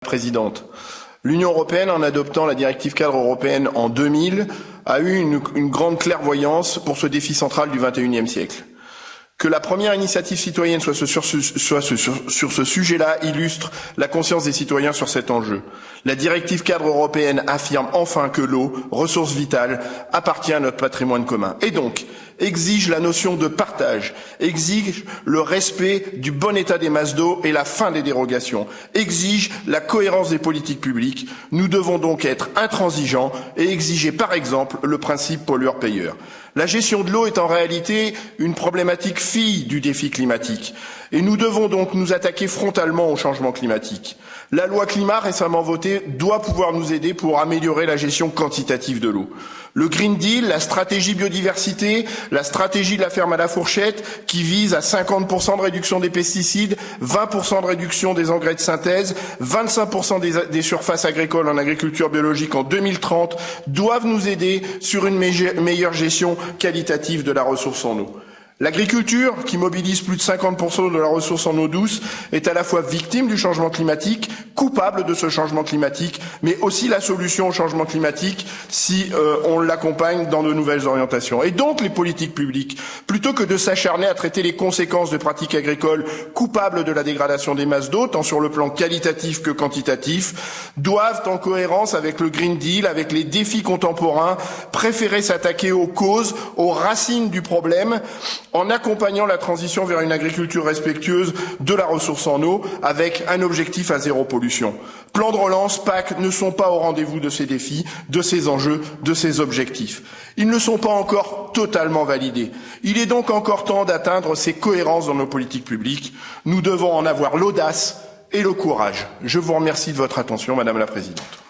présidente. L'Union européenne, en adoptant la directive cadre européenne en 2000, a eu une, une grande clairvoyance pour ce défi central du XXIe siècle. Que la première initiative citoyenne soit, sur ce, sur ce sujet-là illustre la conscience des citoyens sur cet enjeu. La directive cadre européenne affirme enfin que l'eau, ressource vitale, appartient à notre patrimoine commun. Et donc, exige la notion de partage, exige le respect du bon état des masses d'eau et la fin des dérogations, exige la cohérence des politiques publiques. Nous devons donc être intransigeants et exiger par exemple le principe pollueur-payeur. La gestion de l'eau est en réalité une problématique fille du défi climatique et nous devons donc nous attaquer frontalement au changement climatique. La loi climat récemment votée doit pouvoir nous aider pour améliorer la gestion quantitative de l'eau. Le Green Deal, la stratégie biodiversité, la stratégie de la ferme à la fourchette qui vise à 50% de réduction des pesticides, 20% de réduction des engrais de synthèse, 25% des, des, surfaces agricoles en agriculture biologique en 2030 doivent nous aider sur une meilleure gestion qualitative de la ressource en eau. L'agriculture, qui mobilise plus de 50% de la ressource en eau douce, est à la fois victime du changement climatique, coupable de ce changement climatique, mais aussi la solution au changement climatique si euh, on l'accompagne dans de nouvelles orientations. Et donc les politiques publiques, plutôt que de s'acharner à traiter les conséquences de pratiques agricoles coupables de la dégradation des masses d'eau, tant sur le plan qualitatif que quantitatif, doivent, en cohérence avec le Green Deal, avec les défis contemporains, préférer s'attaquer aux causes, aux racines du problème, en accompagnant la transition vers une agriculture respectueuse de la ressource en eau avec un objectif à zéro pollution. Plan de relance, PAC ne sont pas au rendez-vous de ces défis, de ces enjeux, de ces objectifs. Ils ne sont pas encore totalement validés. Il est donc encore temps d'atteindre ces cohérences dans nos politiques publiques. Nous devons en avoir l'audace et le courage. Je vous remercie de votre attention, Madame la Présidente.